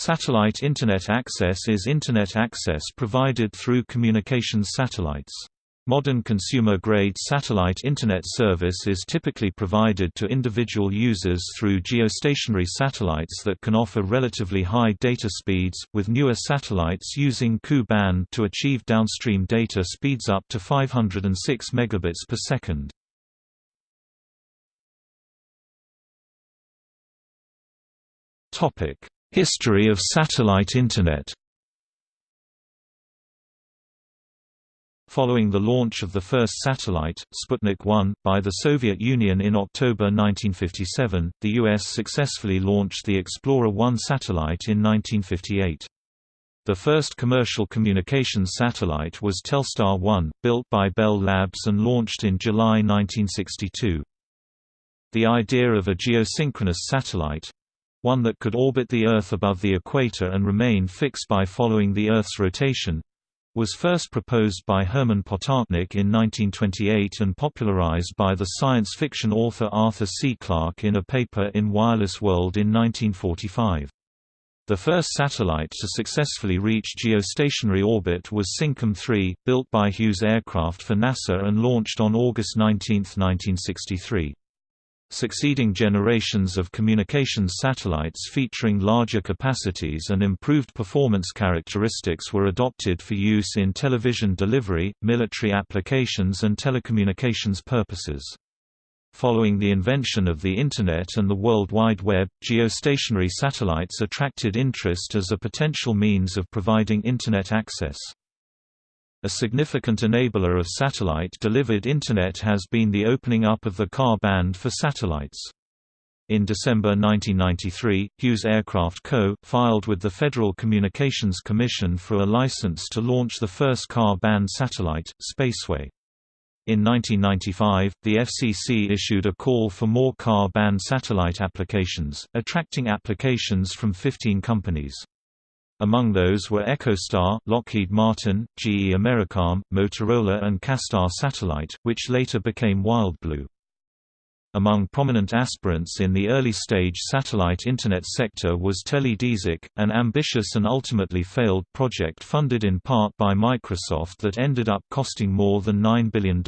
Satellite Internet access is Internet access provided through communications satellites. Modern consumer-grade satellite Internet service is typically provided to individual users through geostationary satellites that can offer relatively high data speeds, with newer satellites using Ku-band to achieve downstream data speeds up to 506 megabits per second. History of satellite Internet Following the launch of the first satellite, Sputnik 1, by the Soviet Union in October 1957, the U.S. successfully launched the Explorer 1 satellite in 1958. The first commercial communications satellite was Telstar 1, built by Bell Labs and launched in July 1962. The idea of a geosynchronous satellite, one that could orbit the Earth above the equator and remain fixed by following the Earth's rotation was first proposed by Herman Potočnik in 1928 and popularized by the science fiction author Arthur C. Clarke in a paper in Wireless World in 1945. The first satellite to successfully reach geostationary orbit was Syncom 3, built by Hughes Aircraft for NASA and launched on August 19, 1963. Succeeding generations of communications satellites featuring larger capacities and improved performance characteristics were adopted for use in television delivery, military applications and telecommunications purposes. Following the invention of the Internet and the World Wide Web, geostationary satellites attracted interest as a potential means of providing Internet access. A significant enabler of satellite-delivered Internet has been the opening up of the Ka band for satellites. In December 1993, Hughes Aircraft Co. filed with the Federal Communications Commission for a license to launch the first Ka-band satellite, Spaceway. In 1995, the FCC issued a call for more Ka-band satellite applications, attracting applications from 15 companies. Among those were EchoStar, Lockheed Martin, GE Americom, Motorola and KaStar Satellite, which later became WildBlue. Among prominent aspirants in the early-stage satellite Internet sector was Teledesic, an ambitious and ultimately failed project funded in part by Microsoft that ended up costing more than $9 billion.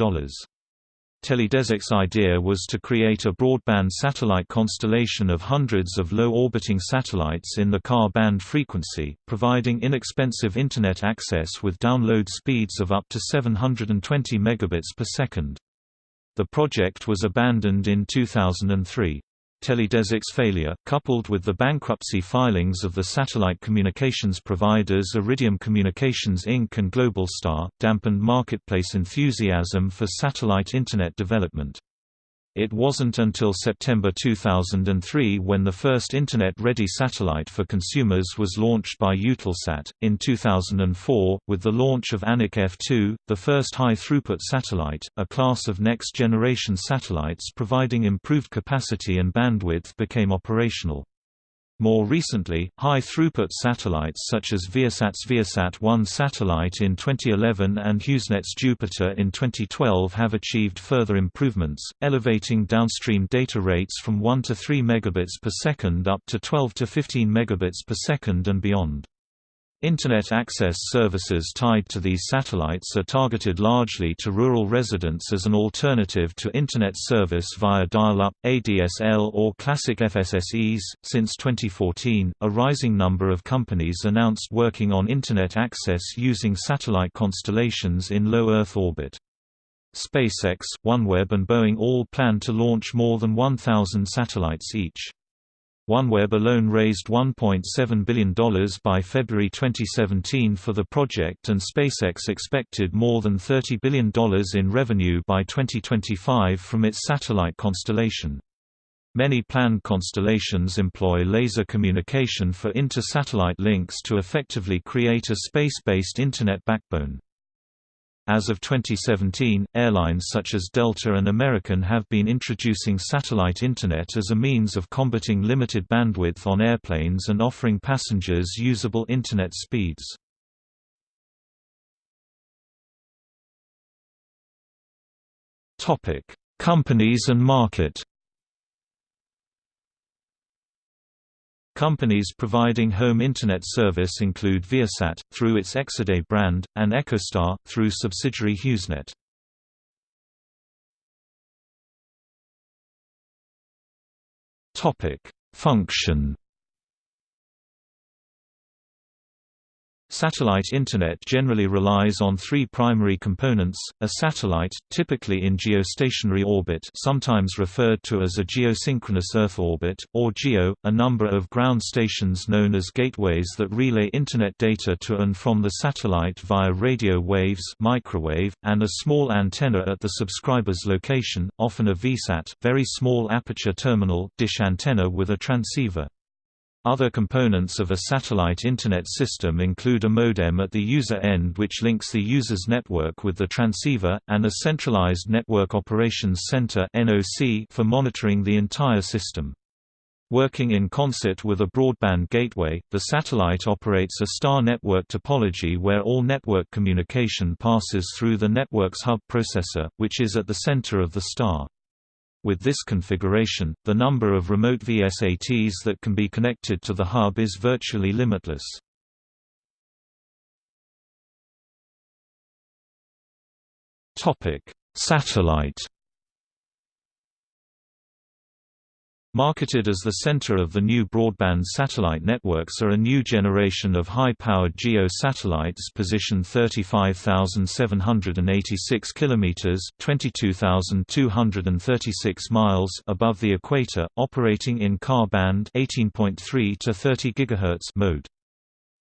Teledesic's idea was to create a broadband satellite constellation of hundreds of low-orbiting satellites in the Ka band frequency, providing inexpensive Internet access with download speeds of up to 720 megabits per second. The project was abandoned in 2003. Teledesic's failure, coupled with the bankruptcy filings of the satellite communications providers Iridium Communications Inc. and Globalstar, dampened marketplace enthusiasm for satellite Internet development. It wasn't until September 2003 when the first Internet-ready satellite for consumers was launched by Eutelsat. In 2004, with the launch of Anik F2, the first high-throughput satellite, a class of next-generation satellites providing improved capacity and bandwidth became operational. More recently, high-throughput satellites such as Viasat's Viasat-1 satellite in 2011 and HughesNet's Jupiter in 2012 have achieved further improvements, elevating downstream data rates from 1 to 3 megabits per second up to 12 to 15 megabits per second and beyond. Internet access services tied to these satellites are targeted largely to rural residents as an alternative to Internet service via dial-up, ADSL or classic FSSEs. Since 2014, a rising number of companies announced working on Internet access using satellite constellations in low Earth orbit. SpaceX, OneWeb and Boeing all plan to launch more than 1,000 satellites each. OneWeb alone raised $1.7 billion by February 2017 for the project and SpaceX expected more than $30 billion in revenue by 2025 from its satellite constellation. Many planned constellations employ laser communication for inter-satellite links to effectively create a space-based Internet backbone. As of 2017, airlines such as Delta and American have been introducing satellite Internet as a means of combating limited bandwidth on airplanes and offering passengers usable Internet speeds. Companies and market Companies providing home Internet service include Viasat, through its Exede brand, and EchoStar, through subsidiary HughesNet. Function Satellite Internet generally relies on three primary components, a satellite, typically in geostationary orbit sometimes referred to as a geosynchronous Earth orbit, or GEO, a number of ground stations known as gateways that relay Internet data to and from the satellite via radio waves microwave, and a small antenna at the subscriber's location, often a VSAT very small aperture terminal dish antenna with a transceiver. Other components of a satellite Internet system include a modem at the user end which links the user's network with the transceiver, and a centralized Network Operations Center for monitoring the entire system. Working in concert with a broadband gateway, the satellite operates a star network topology where all network communication passes through the network's hub processor, which is at the center of the star. With this configuration, the number of remote VSATs that can be connected to the hub is virtually limitless. Satellite Marketed as the center of the new broadband satellite networks are a new generation of high-powered GEO satellites positioned 35,786 kilometers (22,236 miles) above the equator, operating in Ka band 18.3 to 30 GHz mode.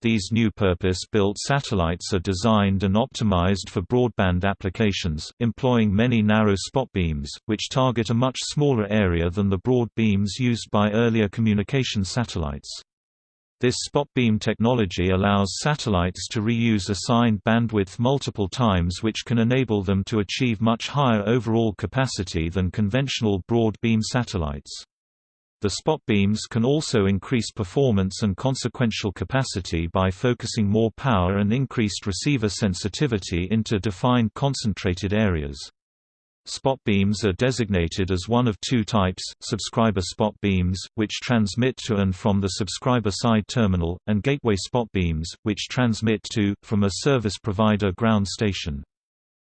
These new purpose-built satellites are designed and optimized for broadband applications, employing many narrow spot beams, which target a much smaller area than the broad beams used by earlier communication satellites. This spot beam technology allows satellites to reuse assigned bandwidth multiple times which can enable them to achieve much higher overall capacity than conventional broad beam satellites. The spot beams can also increase performance and consequential capacity by focusing more power and increased receiver sensitivity into defined concentrated areas. Spot beams are designated as one of two types, subscriber spot beams, which transmit to and from the subscriber side terminal, and gateway spot beams, which transmit to, from a service provider ground station.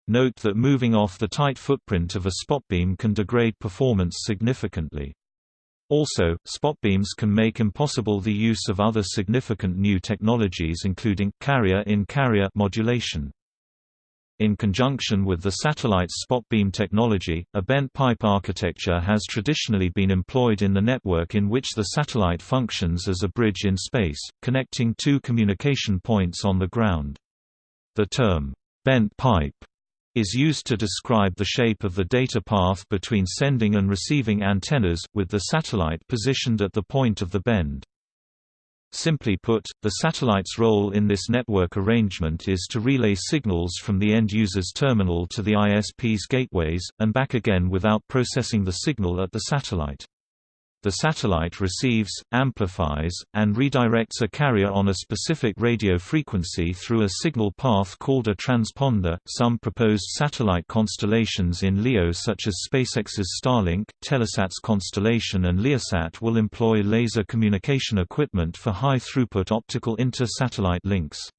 Note that moving off the tight footprint of a spot beam can degrade performance significantly. Also, spot beams can make impossible the use of other significant new technologies including, carrier-in-carrier modulation. In conjunction with the satellite's spot beam technology, a bent pipe architecture has traditionally been employed in the network in which the satellite functions as a bridge in space, connecting two communication points on the ground. The term, bent pipe is used to describe the shape of the data path between sending and receiving antennas, with the satellite positioned at the point of the bend. Simply put, the satellite's role in this network arrangement is to relay signals from the end user's terminal to the ISP's gateways, and back again without processing the signal at the satellite. The satellite receives, amplifies, and redirects a carrier on a specific radio frequency through a signal path called a transponder. Some proposed satellite constellations in LEO, such as SpaceX's Starlink, Telesat's constellation, and Leosat, will employ laser communication equipment for high throughput optical inter satellite links.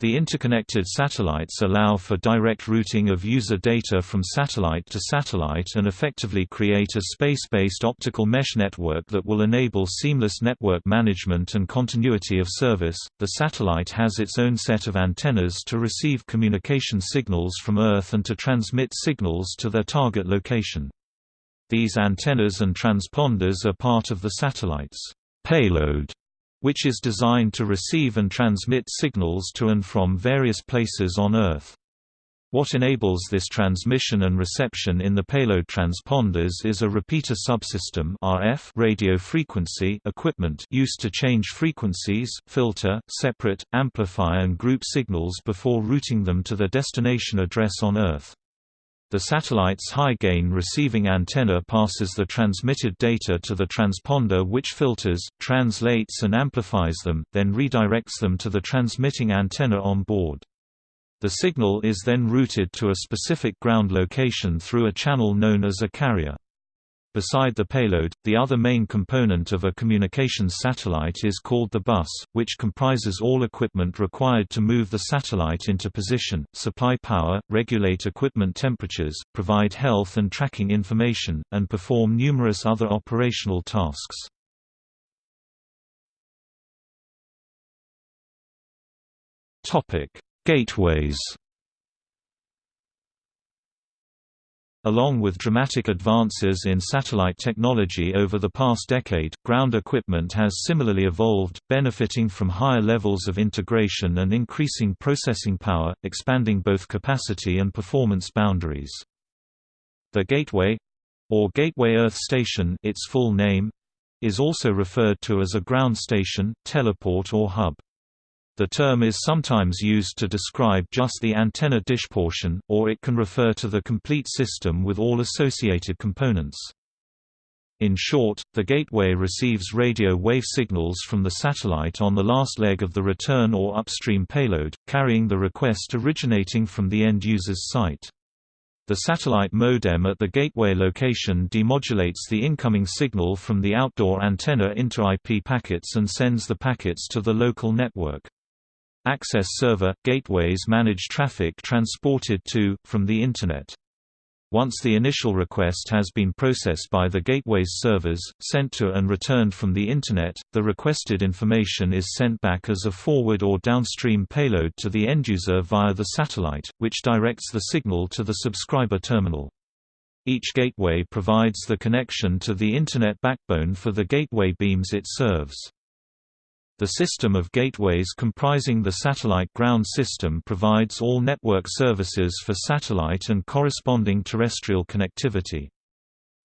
The interconnected satellites allow for direct routing of user data from satellite to satellite and effectively create a space-based optical mesh network that will enable seamless network management and continuity of service. The satellite has its own set of antennas to receive communication signals from Earth and to transmit signals to their target location. These antennas and transponders are part of the satellite's payload which is designed to receive and transmit signals to and from various places on Earth. What enables this transmission and reception in the payload transponders is a repeater subsystem RF radio frequency equipment used to change frequencies, filter, separate, amplify and group signals before routing them to their destination address on Earth. The satellite's high-gain receiving antenna passes the transmitted data to the transponder which filters, translates and amplifies them, then redirects them to the transmitting antenna on board. The signal is then routed to a specific ground location through a channel known as a carrier. Beside the payload, the other main component of a communications satellite is called the bus, which comprises all equipment required to move the satellite into position, supply power, regulate equipment temperatures, provide health and tracking information, and perform numerous other operational tasks. Gateways Along with dramatic advances in satellite technology over the past decade, ground equipment has similarly evolved, benefiting from higher levels of integration and increasing processing power, expanding both capacity and performance boundaries. The Gateway or Gateway Earth Station its full name, is also referred to as a ground station, teleport or hub. The term is sometimes used to describe just the antenna dish portion, or it can refer to the complete system with all associated components. In short, the gateway receives radio wave signals from the satellite on the last leg of the return or upstream payload, carrying the request originating from the end user's site. The satellite modem at the gateway location demodulates the incoming signal from the outdoor antenna into IP packets and sends the packets to the local network. Access server – Gateways manage traffic transported to, from the Internet. Once the initial request has been processed by the gateway's servers, sent to and returned from the Internet, the requested information is sent back as a forward or downstream payload to the end-user via the satellite, which directs the signal to the subscriber terminal. Each gateway provides the connection to the Internet backbone for the gateway beams it serves. The system of gateways comprising the satellite ground system provides all network services for satellite and corresponding terrestrial connectivity.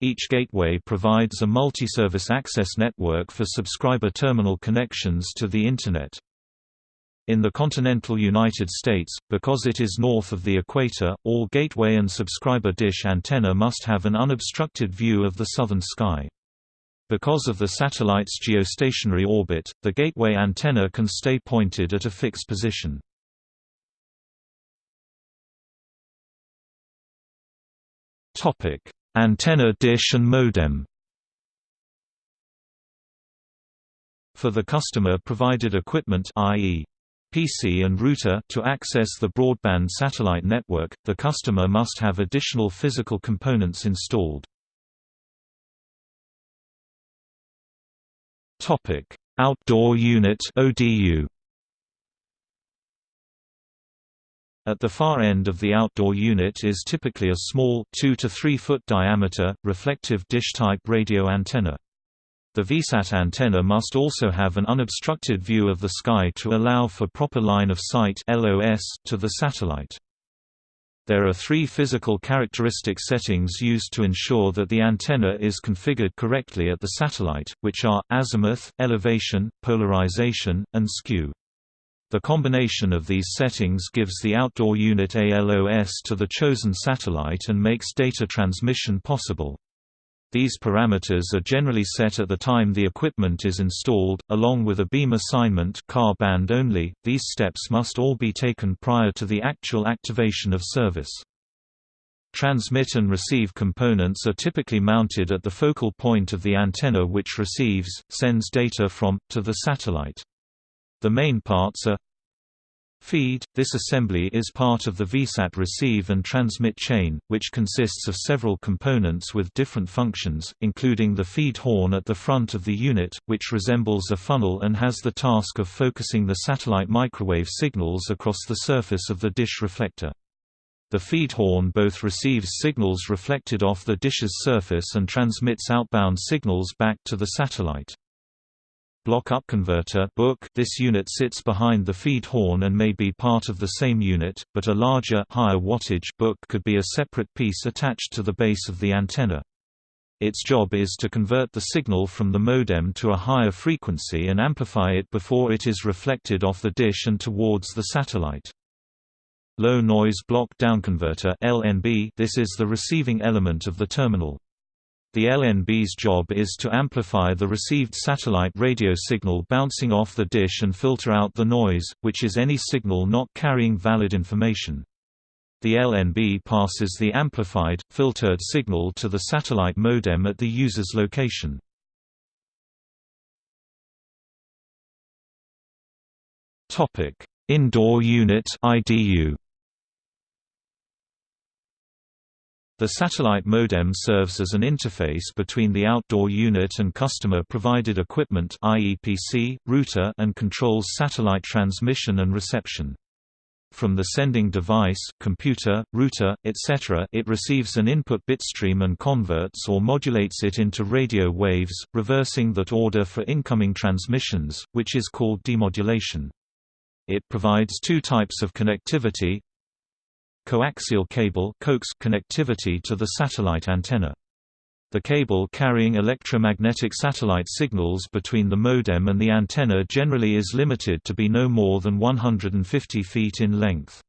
Each gateway provides a multi-service access network for subscriber terminal connections to the Internet. In the continental United States, because it is north of the equator, all gateway and subscriber dish antenna must have an unobstructed view of the southern sky. Because of the satellite's geostationary orbit, the gateway antenna can stay pointed at a fixed position. Topic: Antenna dish and modem. For the customer-provided equipment i.e. PC and router to access the broadband satellite network, the customer must have additional physical components installed. Topic: Outdoor Unit (ODU). At the far end of the outdoor unit is typically a small 2 to 3 foot diameter, reflective dish-type radio antenna. The VSAT antenna must also have an unobstructed view of the sky to allow for proper line of sight (LOS) to the satellite. There are three physical characteristic settings used to ensure that the antenna is configured correctly at the satellite, which are, azimuth, elevation, polarization, and skew. The combination of these settings gives the outdoor unit ALOS to the chosen satellite and makes data transmission possible. These parameters are generally set at the time the equipment is installed, along with a beam assignment Ka band only. These steps must all be taken prior to the actual activation of service. Transmit and receive components are typically mounted at the focal point of the antenna which receives, sends data from, to the satellite. The main parts are Feed – This assembly is part of the VSAT receive and transmit chain, which consists of several components with different functions, including the feed horn at the front of the unit, which resembles a funnel and has the task of focusing the satellite microwave signals across the surface of the dish reflector. The feed horn both receives signals reflected off the dish's surface and transmits outbound signals back to the satellite. Block-up converter BUC This unit sits behind the feed horn and may be part of the same unit, but a larger higher wattage BUC could be a separate piece attached to the base of the antenna. Its job is to convert the signal from the modem to a higher frequency and amplify it before it is reflected off the dish and towards the satellite. Low noise block downconverter LNB This is the receiving element of the terminal. The LNB's job is to amplify the received satellite radio signal bouncing off the dish and filter out the noise, which is any signal not carrying valid information. The LNB passes the amplified, filtered signal to the satellite modem at the user's location. Indoor unit IDU The satellite modem serves as an interface between the outdoor unit and customer-provided equipment IEPC, router and controls satellite transmission and reception. From the sending device computer, router, etc. it receives an input bitstream and converts or modulates it into radio waves, reversing that order for incoming transmissions, which is called demodulation. It provides two types of connectivity, coaxial cable connectivity to the satellite antenna. The cable carrying electromagnetic satellite signals between the modem and the antenna generally is limited to be no more than 150 feet in length.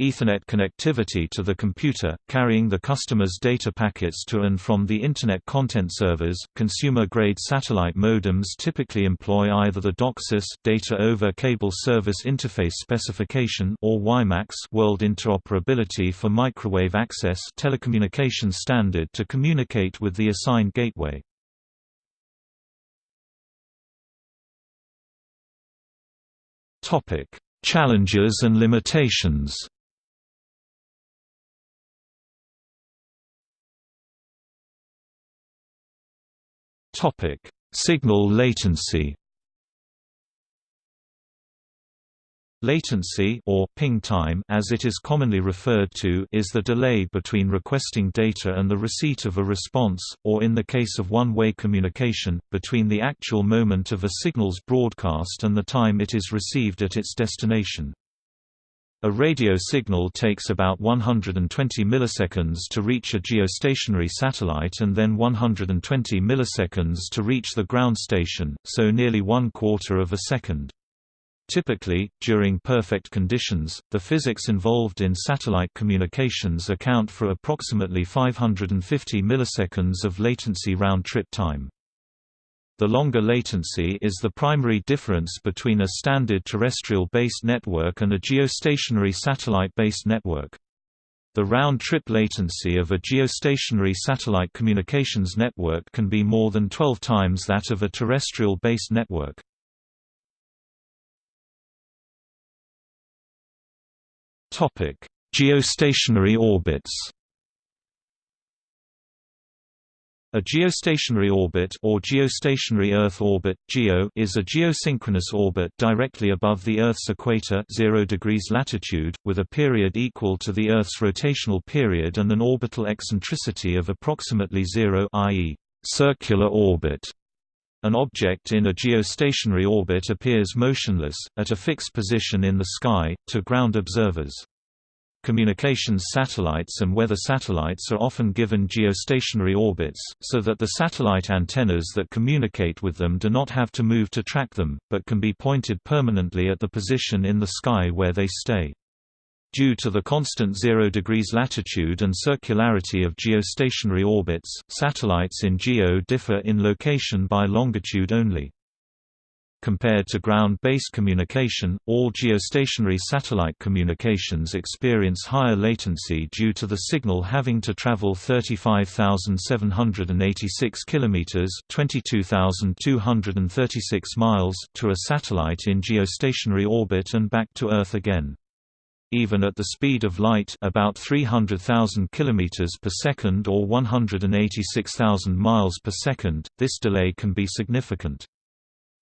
Ethernet connectivity to the computer, carrying the customer's data packets to and from the Internet content servers. Consumer-grade satellite modems typically employ either the DOCSIS (Data over Cable Service Interface Specification) or WiMAX (World Interoperability for Microwave Access) telecommunication standard to communicate with the assigned gateway. Topic: Challenges and limitations. Topic: Signal latency. Latency or ping time as it is commonly referred to is the delay between requesting data and the receipt of a response, or in the case of one-way communication, between the actual moment of a signal's broadcast and the time it is received at its destination. A radio signal takes about 120 milliseconds to reach a geostationary satellite and then 120 milliseconds to reach the ground station, so nearly one quarter of a second. Typically, during perfect conditions, the physics involved in satellite communications account for approximately 550 milliseconds of latency round-trip time. The longer latency is the primary difference between a standard terrestrial-based network and a geostationary satellite-based network. The round-trip latency of a geostationary satellite communications network can be more than 12 times that of a terrestrial-based network. Geostationary orbits A geostationary orbit or geostationary Earth orbit (GEO) is a geosynchronous orbit directly above the Earth's equator 0 degrees latitude, with a period equal to the Earth's rotational period and an orbital eccentricity of approximately 0 i.e., circular orbit. An object in a geostationary orbit appears motionless, at a fixed position in the sky, to ground observers. Communications satellites and weather satellites are often given geostationary orbits, so that the satellite antennas that communicate with them do not have to move to track them, but can be pointed permanently at the position in the sky where they stay. Due to the constant 0 degrees latitude and circularity of geostationary orbits, satellites in GEO differ in location by longitude only. Compared to ground-based communication, all geostationary satellite communications experience higher latency due to the signal having to travel 35,786 kilometers (22,236 miles) to a satellite in geostationary orbit and back to Earth again. Even at the speed of light, about 300,000 kilometers per second or 186,000 miles per second, this delay can be significant.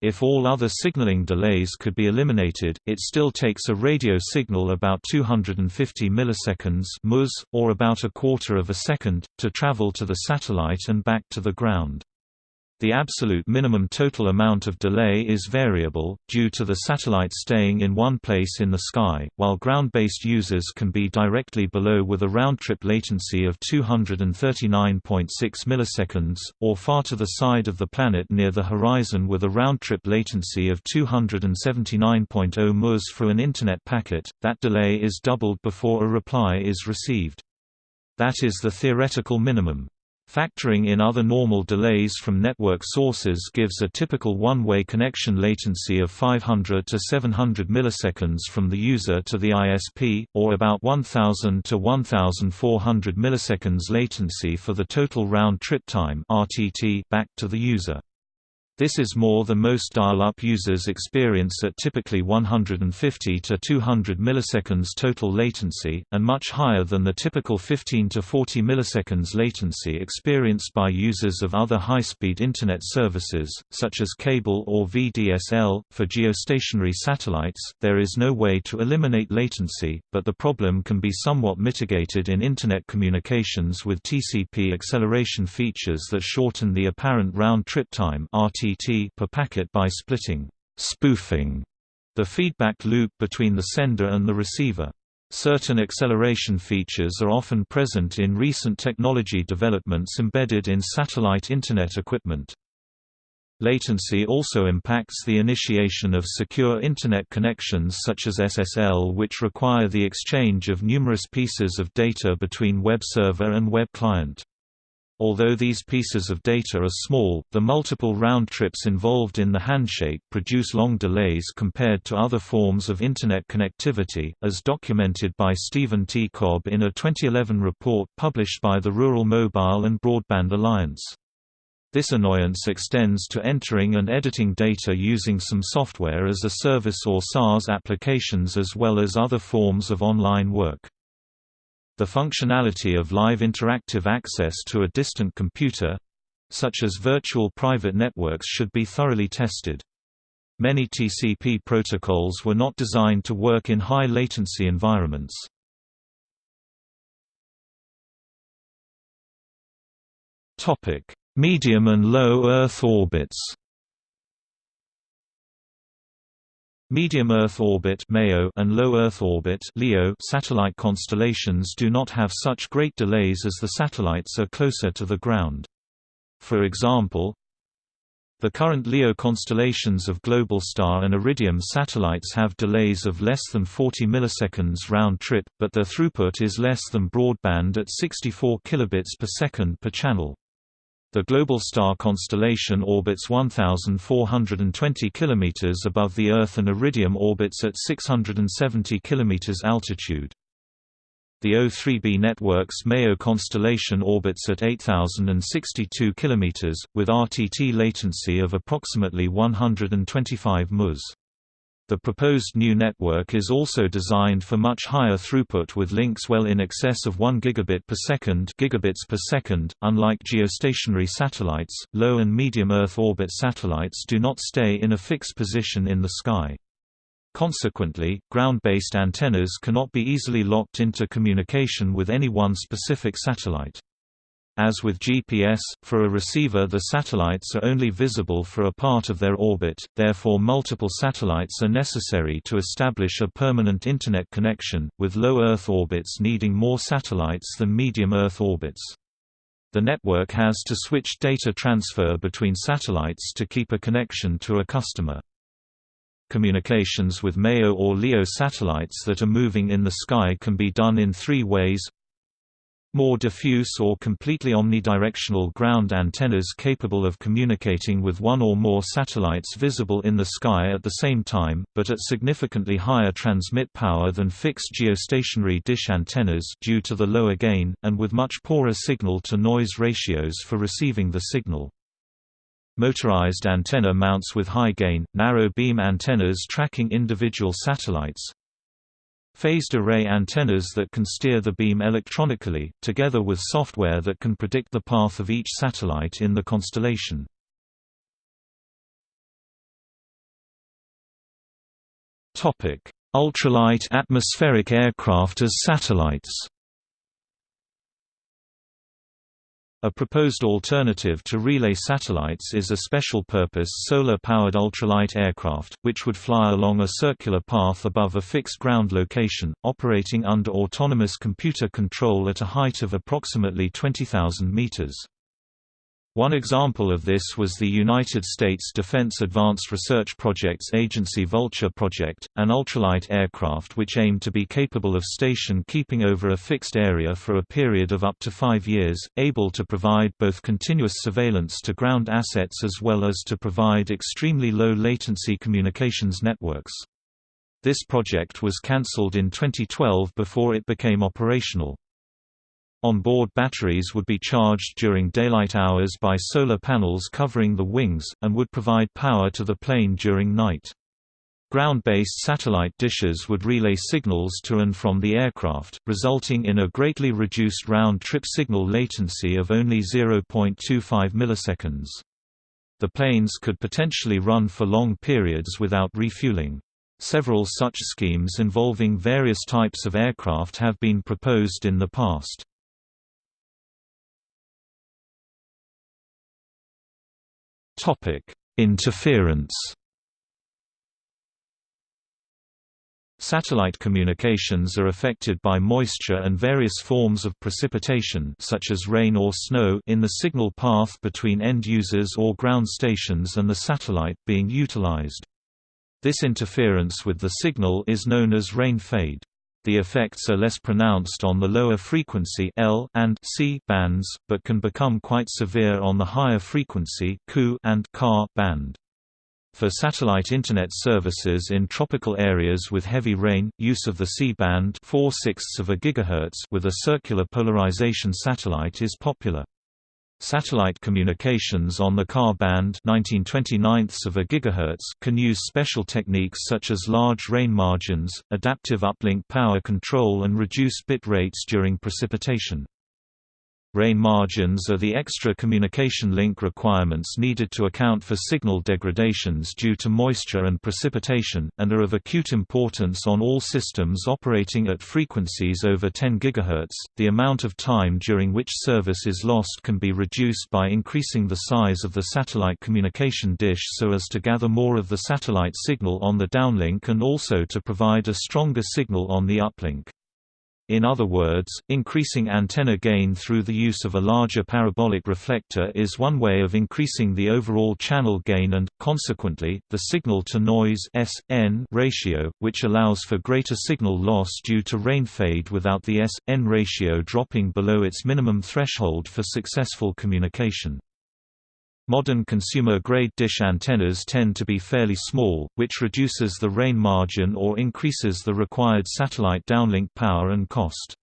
If all other signaling delays could be eliminated, it still takes a radio signal about 250 milliseconds ms, or about a quarter of a second, to travel to the satellite and back to the ground. The absolute minimum total amount of delay is variable, due to the satellite staying in one place in the sky, while ground-based users can be directly below with a round-trip latency of 239.6 milliseconds, or far to the side of the planet near the horizon with a round-trip latency of 279.0 ms for an Internet packet, that delay is doubled before a reply is received. That is the theoretical minimum. Factoring in other normal delays from network sources gives a typical one-way connection latency of 500 to 700 milliseconds from the user to the ISP, or about 1000 to 1400 milliseconds latency for the total round-trip time back to the user. This is more than most dial-up users experience at typically 150 to 200 milliseconds total latency, and much higher than the typical 15 to 40 milliseconds latency experienced by users of other high-speed Internet services, such as cable or VDSL. For geostationary satellites, there is no way to eliminate latency, but the problem can be somewhat mitigated in Internet communications with TCP acceleration features that shorten the apparent round-trip time RT per packet by splitting spoofing the feedback loop between the sender and the receiver. Certain acceleration features are often present in recent technology developments embedded in satellite Internet equipment. Latency also impacts the initiation of secure Internet connections such as SSL which require the exchange of numerous pieces of data between web server and web client. Although these pieces of data are small, the multiple round trips involved in the handshake produce long delays compared to other forms of Internet connectivity, as documented by Stephen T. Cobb in a 2011 report published by the Rural Mobile and Broadband Alliance. This annoyance extends to entering and editing data using some software as a service or SaaS applications as well as other forms of online work. The functionality of live interactive access to a distant computer—such as virtual private networks should be thoroughly tested. Many TCP protocols were not designed to work in high latency environments. Medium and low Earth orbits Medium Earth orbit and low Earth orbit satellite constellations do not have such great delays as the satellites are closer to the ground. For example, the current LEO constellations of Globalstar and Iridium satellites have delays of less than 40 milliseconds round trip, but their throughput is less than broadband at 64 kilobits per second per channel. The Globalstar constellation orbits 1,420 km above the Earth and Iridium orbits at 670 km altitude. The O3b network's MEO constellation orbits at 8,062 km, with RTT latency of approximately 125 ms. The proposed new network is also designed for much higher throughput with links well in excess of 1 gigabit per second, gigabits per second. Unlike geostationary satellites, low and medium Earth orbit satellites do not stay in a fixed position in the sky. Consequently, ground-based antennas cannot be easily locked into communication with any one specific satellite. As with GPS, for a receiver the satellites are only visible for a part of their orbit, therefore multiple satellites are necessary to establish a permanent Internet connection, with low Earth orbits needing more satellites than medium Earth orbits. The network has to switch data transfer between satellites to keep a connection to a customer. Communications with MEO or LEO satellites that are moving in the sky can be done in three ways more diffuse or completely omnidirectional ground antennas capable of communicating with one or more satellites visible in the sky at the same time, but at significantly higher transmit power than fixed geostationary dish antennas due to the lower gain, and with much poorer signal-to-noise ratios for receiving the signal. Motorized antenna mounts with high gain, narrow beam antennas tracking individual satellites, Phased array antennas that can steer the beam electronically, together with software that can predict the path of each satellite in the constellation. Ultralight atmospheric aircraft as satellites A proposed alternative to relay satellites is a special-purpose solar-powered ultralight aircraft, which would fly along a circular path above a fixed ground location, operating under autonomous computer control at a height of approximately 20,000 meters. One example of this was the United States Defense Advanced Research Projects Agency Vulture project, an ultralight aircraft which aimed to be capable of station keeping over a fixed area for a period of up to five years, able to provide both continuous surveillance to ground assets as well as to provide extremely low latency communications networks. This project was cancelled in 2012 before it became operational. On-board batteries would be charged during daylight hours by solar panels covering the wings, and would provide power to the plane during night. Ground-based satellite dishes would relay signals to and from the aircraft, resulting in a greatly reduced round-trip signal latency of only 0.25 milliseconds. The planes could potentially run for long periods without refueling. Several such schemes involving various types of aircraft have been proposed in the past. Topic: Interference. Satellite communications are affected by moisture and various forms of precipitation such as rain or snow in the signal path between end users or ground stations and the satellite being utilized. This interference with the signal is known as rain fade. The effects are less pronounced on the lower frequency L and C bands, but can become quite severe on the higher frequency Ku and Ka band. For satellite Internet services in tropical areas with heavy rain, use of the C-band with a circular polarization satellite is popular. Satellite communications on the Ka band of a gigahertz can use special techniques such as large rain margins, adaptive uplink power control and reduced bit rates during precipitation. Rain margins are the extra communication link requirements needed to account for signal degradations due to moisture and precipitation, and are of acute importance on all systems operating at frequencies over 10 GHz. The amount of time during which service is lost can be reduced by increasing the size of the satellite communication dish so as to gather more of the satellite signal on the downlink and also to provide a stronger signal on the uplink. In other words, increasing antenna gain through the use of a larger parabolic reflector is one way of increasing the overall channel gain and, consequently, the signal-to-noise ratio, which allows for greater signal loss due to rain fade without the S-N ratio dropping below its minimum threshold for successful communication. Modern consumer-grade dish antennas tend to be fairly small, which reduces the rain margin or increases the required satellite downlink power and cost.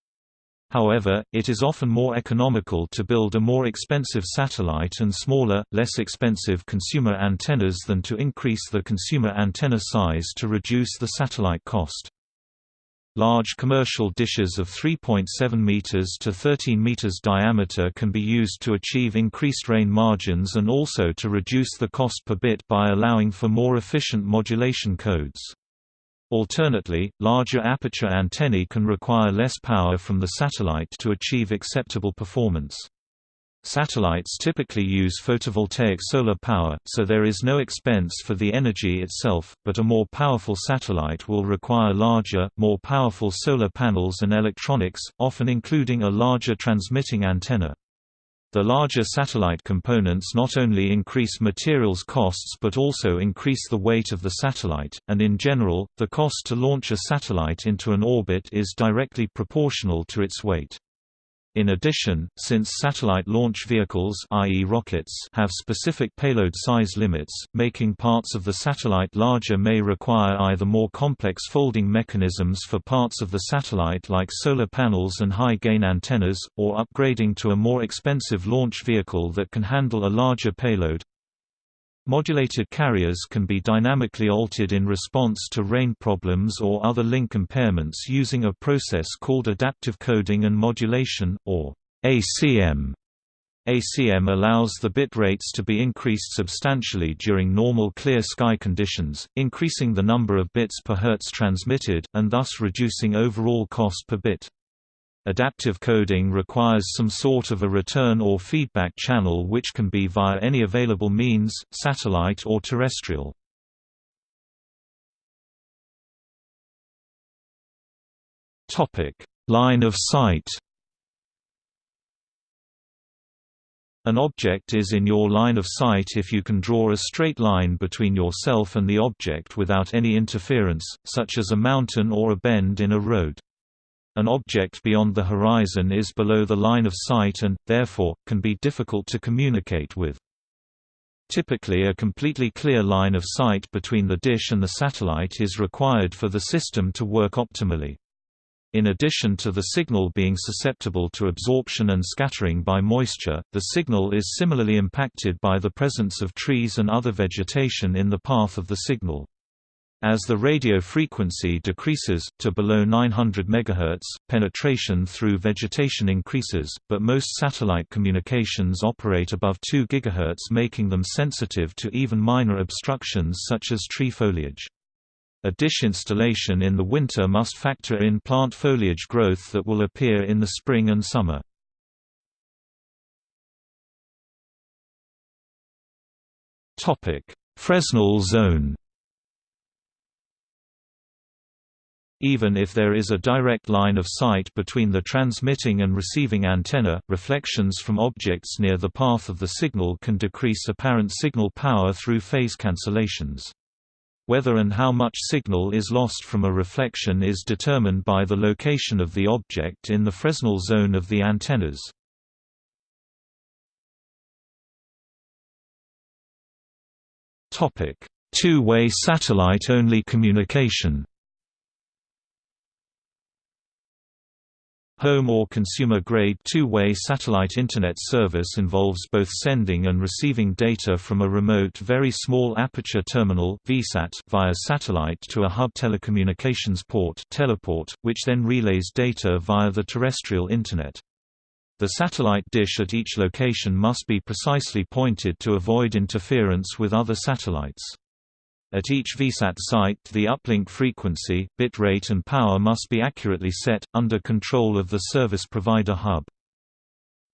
However, it is often more economical to build a more expensive satellite and smaller, less expensive consumer antennas than to increase the consumer antenna size to reduce the satellite cost. Large commercial dishes of 3.7 meters to 13 meters diameter can be used to achieve increased rain margins and also to reduce the cost per bit by allowing for more efficient modulation codes. Alternately, larger aperture antennae can require less power from the satellite to achieve acceptable performance. Satellites typically use photovoltaic solar power, so there is no expense for the energy itself, but a more powerful satellite will require larger, more powerful solar panels and electronics, often including a larger transmitting antenna. The larger satellite components not only increase materials costs but also increase the weight of the satellite, and in general, the cost to launch a satellite into an orbit is directly proportional to its weight. In addition, since satellite launch vehicles i.e. rockets have specific payload size limits, making parts of the satellite larger may require either more complex folding mechanisms for parts of the satellite like solar panels and high-gain antennas, or upgrading to a more expensive launch vehicle that can handle a larger payload. Modulated carriers can be dynamically altered in response to rain problems or other link impairments using a process called adaptive coding and modulation, or ACM. ACM allows the bit rates to be increased substantially during normal clear sky conditions, increasing the number of bits per hertz transmitted, and thus reducing overall cost per bit. Adaptive coding requires some sort of a return or feedback channel which can be via any available means, satellite or terrestrial. Line of sight An object is in your line of sight if you can draw a straight line between yourself and the object without any interference, such as a mountain or a bend in a road. An object beyond the horizon is below the line of sight and, therefore, can be difficult to communicate with. Typically a completely clear line of sight between the dish and the satellite is required for the system to work optimally. In addition to the signal being susceptible to absorption and scattering by moisture, the signal is similarly impacted by the presence of trees and other vegetation in the path of the signal. As the radio frequency decreases, to below 900 MHz, penetration through vegetation increases, but most satellite communications operate above 2 GHz making them sensitive to even minor obstructions such as tree foliage. A dish installation in the winter must factor in plant foliage growth that will appear in the spring and summer. Fresnel zone Even if there is a direct line of sight between the transmitting and receiving antenna, reflections from objects near the path of the signal can decrease apparent signal power through phase cancellations. Whether and how much signal is lost from a reflection is determined by the location of the object in the Fresnel zone of the antennas. Two-way satellite-only communication Home or consumer-grade two-way satellite Internet service involves both sending and receiving data from a remote Very Small Aperture Terminal via satellite to a hub telecommunications port teleport, which then relays data via the terrestrial Internet. The satellite dish at each location must be precisely pointed to avoid interference with other satellites. At each VSAT site the uplink frequency, bit rate and power must be accurately set, under control of the service provider hub.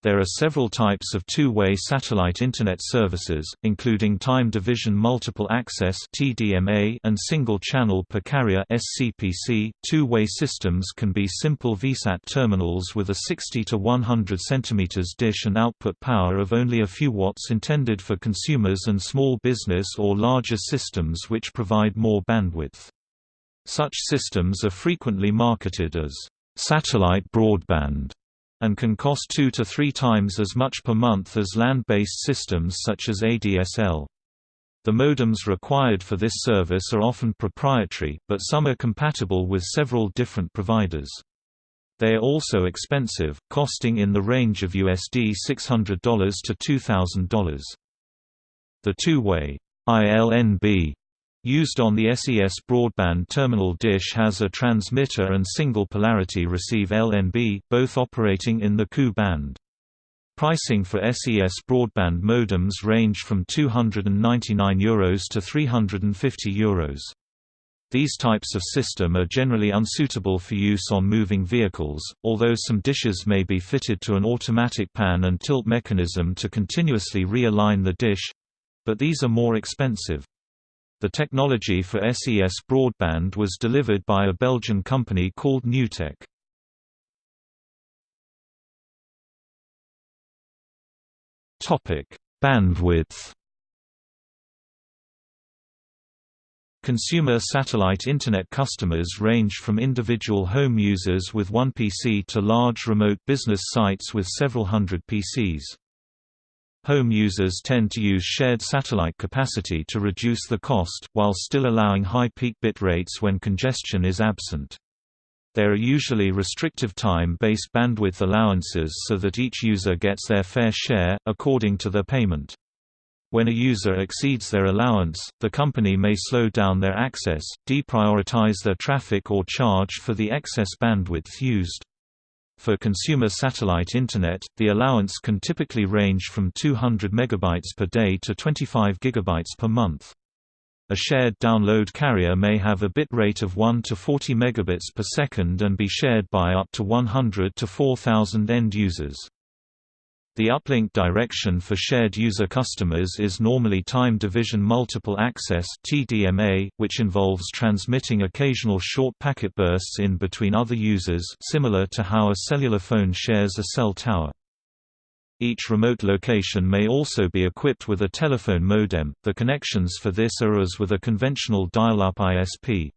There are several types of two-way satellite Internet services, including time division multiple access and single channel per carrier. Two-way systems can be simple VSAT terminals with a 60 to 100 cm dish and output power of only a few watts intended for consumers and small business or larger systems which provide more bandwidth. Such systems are frequently marketed as satellite broadband and can cost two to three times as much per month as land-based systems such as ADSL. The modems required for this service are often proprietary, but some are compatible with several different providers. They are also expensive, costing in the range of USD $600 to $2,000. The two-way ILNB used on the SES broadband terminal dish has a transmitter and single polarity receive LNB, both operating in the Ku band. Pricing for SES broadband modems range from €299 Euros to €350 Euros. These types of system are generally unsuitable for use on moving vehicles, although some dishes may be fitted to an automatic pan and tilt mechanism to continuously realign the dish—but these are more expensive. The technology for SES broadband was delivered by a Belgian company called Newtec. Topic: Bandwidth. Consumer satellite Internet customers range from individual home users with one PC to large remote business sites with several hundred PCs. Home users tend to use shared satellite capacity to reduce the cost, while still allowing high peak bit rates when congestion is absent. There are usually restrictive time-based bandwidth allowances so that each user gets their fair share, according to their payment. When a user exceeds their allowance, the company may slow down their access, deprioritize their traffic or charge for the excess bandwidth used. For consumer satellite Internet, the allowance can typically range from 200 MB per day to 25 GB per month. A shared download carrier may have a bit rate of 1 to 40 megabits per second and be shared by up to 100 to 4000 end users. The uplink direction for shared user customers is normally time division multiple access (TDMA), which involves transmitting occasional short packet bursts in between other users, similar to how a cellular phone shares a cell tower. Each remote location may also be equipped with a telephone modem. The connections for this are as with a conventional dial-up ISP.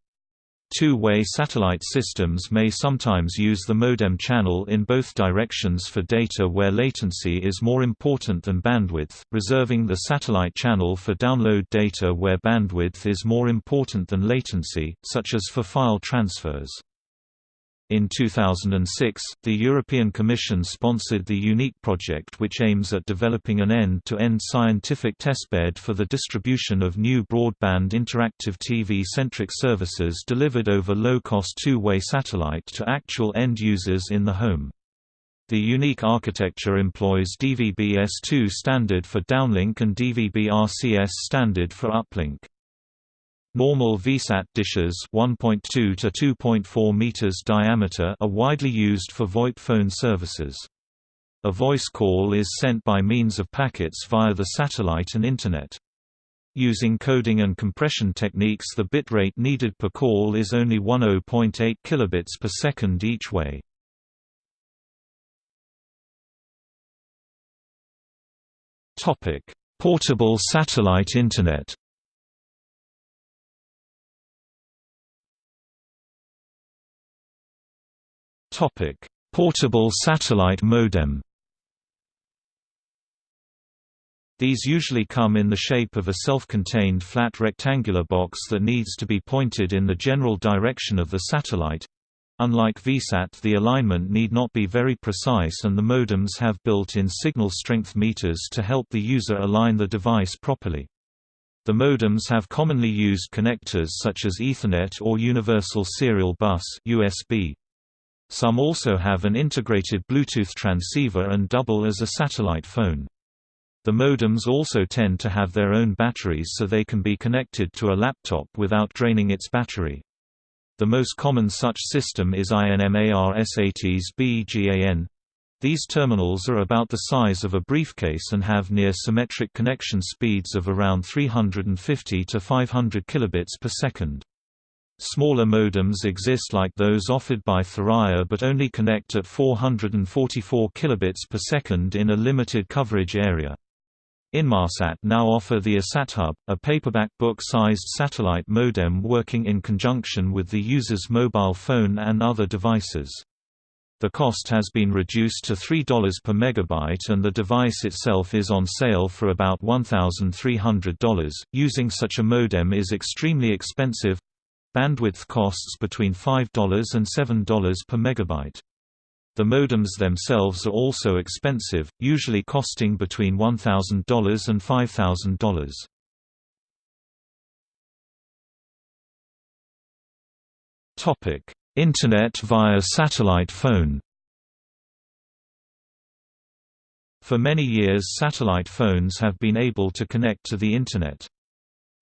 Two-way satellite systems may sometimes use the modem channel in both directions for data where latency is more important than bandwidth, reserving the satellite channel for download data where bandwidth is more important than latency, such as for file transfers. In 2006, the European Commission sponsored the UNIQUE project which aims at developing an end-to-end -end scientific testbed for the distribution of new broadband interactive TV-centric services delivered over low-cost two-way satellite to actual end users in the home. The unique architecture employs DVB-S2 standard for downlink and DVB-RCS standard for uplink. Normal VSAT dishes 1.2 to 2.4 meters diameter are widely used for VoIP phone services. A voice call is sent by means of packets via the satellite and Internet. Using coding and compression techniques the bitrate needed per call is only 10.8 kilobits per second each way. Portable satellite Internet Topic: Portable satellite modem. These usually come in the shape of a self-contained flat rectangular box that needs to be pointed in the general direction of the satellite. Unlike VSAT the alignment need not be very precise and the modems have built-in signal strength meters to help the user align the device properly. The modems have commonly used connectors such as Ethernet or Universal Serial Bus USB. Some also have an integrated Bluetooth transceiver and double as a satellite phone. The modems also tend to have their own batteries so they can be connected to a laptop without draining its battery. The most common such system is Inmarsat's BGAN. These terminals are about the size of a briefcase and have near symmetric connection speeds of around 350 to 500 kilobits per second. Smaller modems exist like those offered by Thuraya but only connect at 444 kilobits per second in a limited coverage area. Inmarsat now offer the IsatHub, a paperback book-sized satellite modem working in conjunction with the user's mobile phone and other devices. The cost has been reduced to $3 per megabyte and the device itself is on sale for about $1,300. Using such a modem is extremely expensive, Bandwidth costs between $5 and $7 per megabyte. The modems themselves are also expensive, usually costing between $1,000 and $5,000. Topic: Internet via satellite phone. For many years satellite phones have been able to connect to the Internet.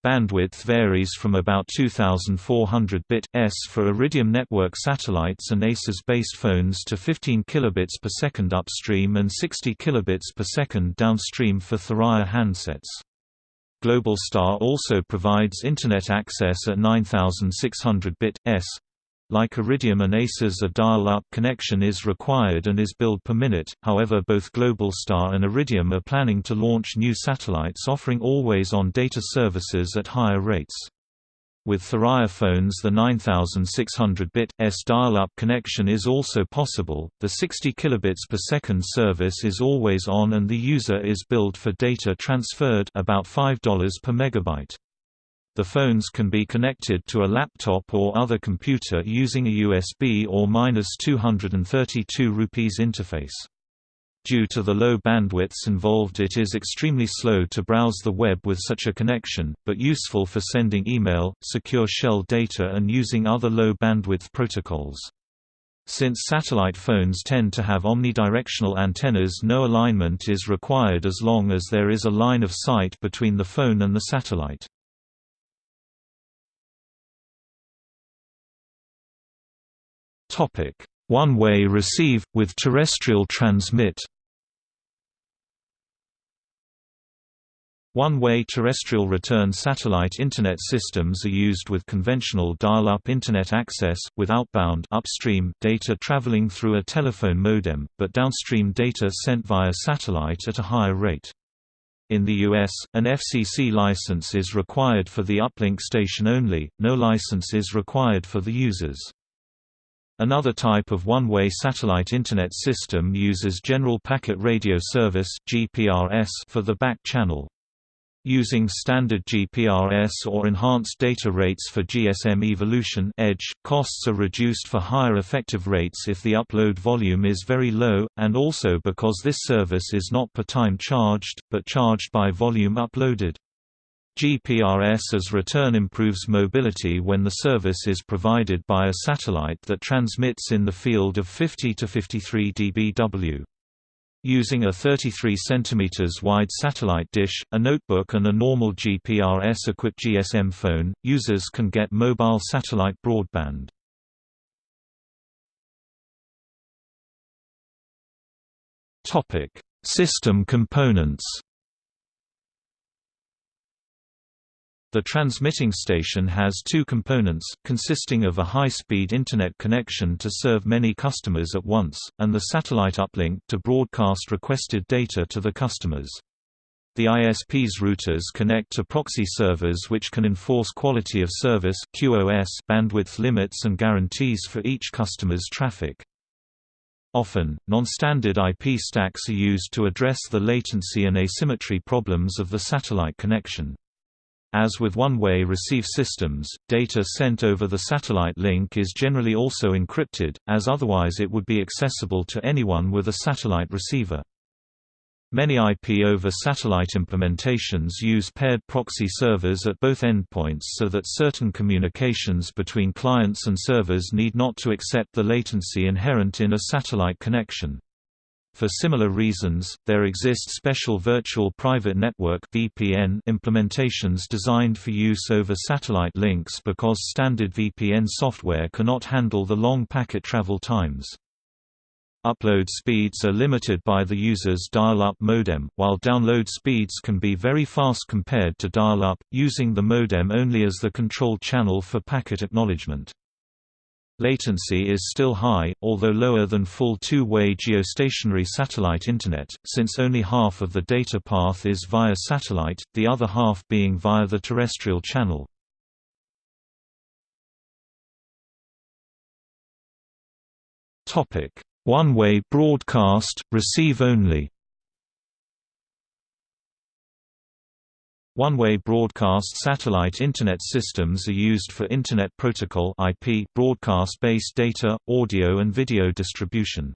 Bandwidth varies from about 2400 bit s for Iridium network satellites and ACES-based phones to 15 kilobits per second upstream and 60 kilobits per second downstream for Thuraya handsets. Globalstar also provides Internet access at 9600 bit s, like Iridium and ACES a dial-up connection is required and is billed per minute, however both Globalstar and Iridium are planning to launch new satellites offering always-on data services at higher rates. With Thuraya phones the 9600-bit S dial-up connection is also possible. The 60 kilobits per second service is always on and the user is billed for data transferred about $5 per megabyte. The phones can be connected to a laptop or other computer using a USB or 232 rupees interface. Due to the low bandwidths involved it is extremely slow to browse the web with such a connection, but useful for sending email, secure shell data and using other low bandwidth protocols. Since satellite phones tend to have omnidirectional antennas no alignment is required as long as there is a line of sight between the phone and the satellite. One-way receive, with terrestrial transmit One-way terrestrial return satellite Internet systems are used with conventional dial-up Internet access, with outbound upstream data traveling through a telephone modem, but downstream data sent via satellite at a higher rate. In the US, an FCC license is required for the uplink station only, no license is required for the users. Another type of one-way satellite Internet system uses General Packet Radio Service for the back channel. Using standard GPRS or enhanced data rates for GSM evolution edge, costs are reduced for higher effective rates if the upload volume is very low, and also because this service is not per time charged, but charged by volume uploaded. GPRS as return improves mobility when the service is provided by a satellite that transmits in the field of 50 to 53 dBW. Using a 33 cm wide satellite dish, a notebook and a normal GPRS-equipped GSM phone, users can get mobile satellite broadband. System components The transmitting station has two components, consisting of a high-speed Internet connection to serve many customers at once, and the satellite uplink to broadcast requested data to the customers. The ISP's routers connect to proxy servers which can enforce quality of service QoS bandwidth limits and guarantees for each customer's traffic. Often, non-standard IP stacks are used to address the latency and asymmetry problems of the satellite connection. As with one-way receive systems, data sent over the satellite link is generally also encrypted, as otherwise it would be accessible to anyone with a satellite receiver. Many IP over satellite implementations use paired proxy servers at both endpoints so that certain communications between clients and servers need not to accept the latency inherent in a satellite connection. For similar reasons, there exist special Virtual Private Network (VPN) implementations designed for use over satellite links because standard VPN software cannot handle the long packet travel times. Upload speeds are limited by the user's dial-up modem, while download speeds can be very fast compared to dial-up, using the modem only as the control channel for packet acknowledgement. Latency is still high, although lower than full two-way geostationary satellite Internet, since only half of the data path is via satellite, the other half being via the terrestrial channel. One-way broadcast, receive only One-way broadcast satellite Internet systems are used for Internet Protocol broadcast-based data, audio and video distribution.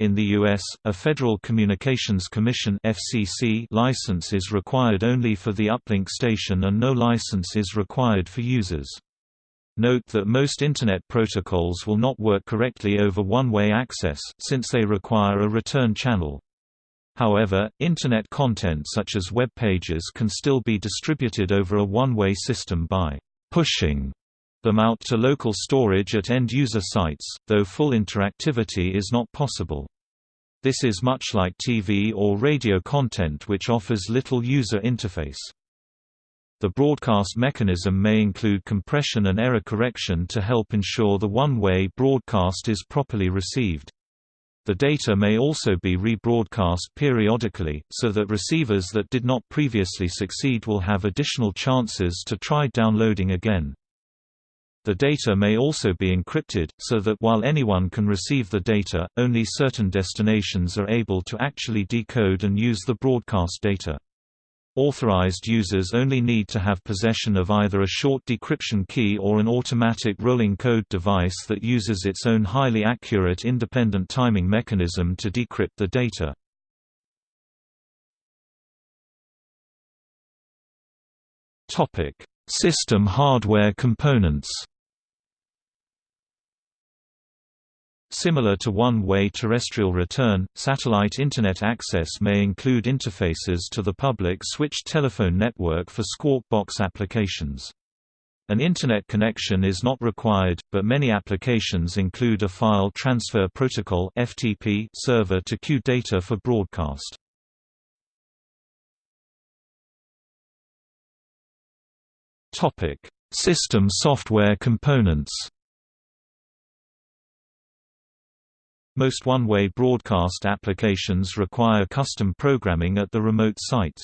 In the U.S., a Federal Communications Commission FCC license is required only for the uplink station and no license is required for users. Note that most Internet protocols will not work correctly over one-way access, since they require a return channel. However, Internet content such as web pages can still be distributed over a one-way system by «pushing» them out to local storage at end-user sites, though full interactivity is not possible. This is much like TV or radio content which offers little user interface. The broadcast mechanism may include compression and error correction to help ensure the one-way broadcast is properly received. The data may also be rebroadcast periodically, so that receivers that did not previously succeed will have additional chances to try downloading again. The data may also be encrypted, so that while anyone can receive the data, only certain destinations are able to actually decode and use the broadcast data. Authorized users only need to have possession of either a short decryption key or an automatic rolling code device that uses its own highly accurate independent timing mechanism to decrypt the data. System hardware components Similar to one-way terrestrial return, satellite Internet access may include interfaces to the public switched telephone network for Squawk Box applications. An Internet connection is not required, but many applications include a File Transfer Protocol server to queue data for broadcast. Topic: System software components. Most one-way broadcast applications require custom programming at the remote sites.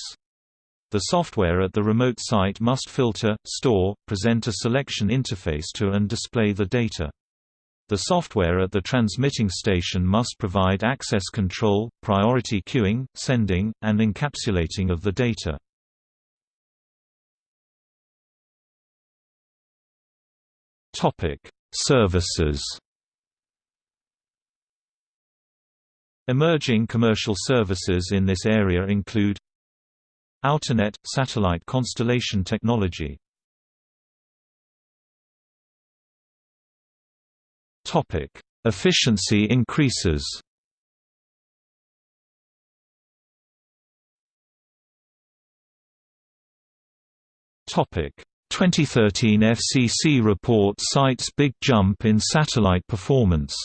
The software at the remote site must filter, store, present a selection interface to and display the data. The software at the transmitting station must provide access control, priority queuing, sending, and encapsulating of the data. Services Emerging commercial services in this area include Outernet – satellite constellation technology. Efficiency increases. Topic. 2013 FCC report cites big jump in satellite performance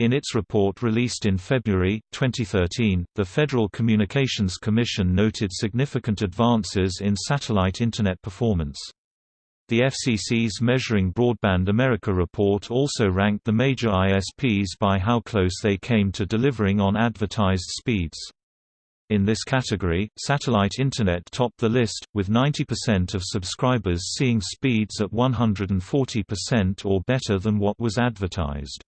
In its report released in February, 2013, the Federal Communications Commission noted significant advances in satellite Internet performance. The FCC's Measuring Broadband America report also ranked the major ISPs by how close they came to delivering on advertised speeds. In this category, satellite Internet topped the list, with 90% of subscribers seeing speeds at 140% or better than what was advertised.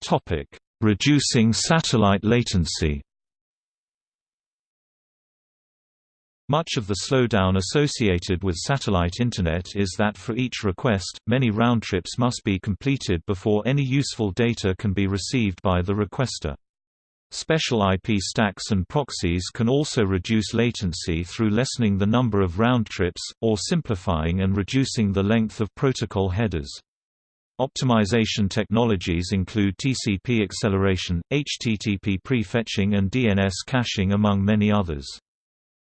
Topic: Reducing satellite latency. Much of the slowdown associated with satellite Internet is that for each request, many round trips must be completed before any useful data can be received by the requester. Special IP stacks and proxies can also reduce latency through lessening the number of round trips, or simplifying and reducing the length of protocol headers. Optimization technologies include TCP acceleration, HTTP prefetching and DNS caching among many others.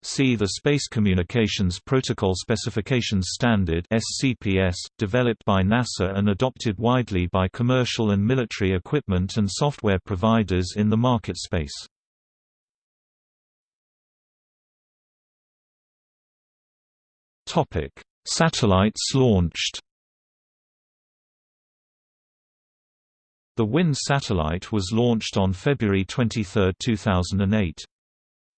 See the Space Communications Protocol Specifications Standard SCPS, developed by NASA and adopted widely by commercial and military equipment and software providers in the market space. Satellites launched The WINDS satellite was launched on February 23, 2008.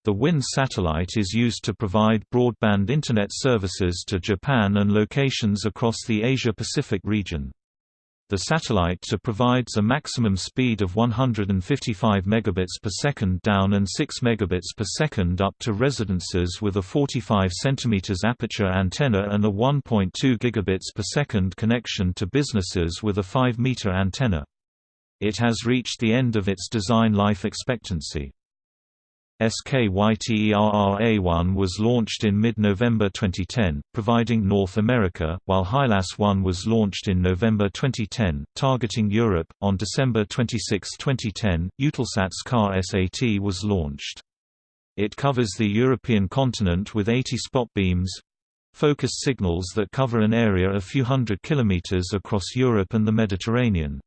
The WINDS satellite is used to provide broadband Internet services to Japan and locations across the Asia-Pacific region. The satellite provides a maximum speed of 155 megabits per second down and 6 megabits per second up to residences with a 45 cm aperture antenna and a 1.2 gigabits per second connection to businesses with a 5 meter antenna. It has reached the end of its design life expectancy. SKYTERRA-1 was launched in mid-November 2010, providing North America, while HYLAS-1 was launched in November 2010, targeting Europe. On December 26, 2010, Eutelsat's KA-SAT was launched. It covers the European continent with 80 spot beams focused signals that cover an area a few hundred kilometers across Europe and the Mediterranean.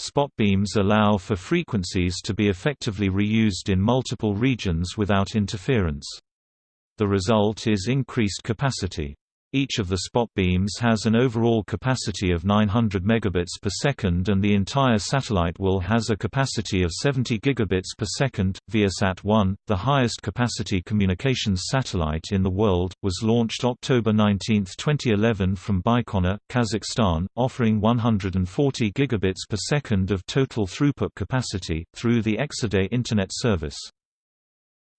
Spot beams allow for frequencies to be effectively reused in multiple regions without interference. The result is increased capacity. Each of the spot beams has an overall capacity of 900 megabits per second and the entire satellite will has a capacity of 70 gigabits per second. Viasat-1, the highest capacity communications satellite in the world, was launched October 19, 2011 from Baikonur, Kazakhstan, offering 140 gigabits per second of total throughput capacity through the Exede internet service.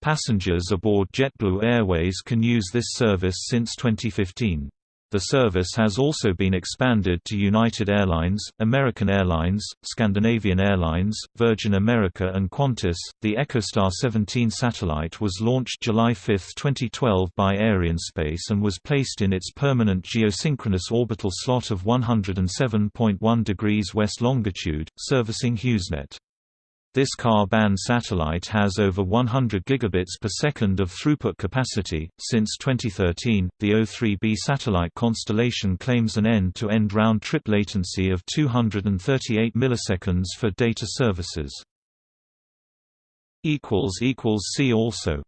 Passengers aboard JetBlue Airways can use this service since 2015. The service has also been expanded to United Airlines, American Airlines, Scandinavian Airlines, Virgin America, and Qantas. The EchoStar 17 satellite was launched July 5, 2012 by Arianespace and was placed in its permanent geosynchronous orbital slot of 107.1 degrees west longitude, servicing HughesNet. This Ka-band satellite has over 100 gigabits per second of throughput capacity. Since 2013, the O3b satellite constellation claims an end-to-end round-trip latency of 238 milliseconds for data services. equals equals See also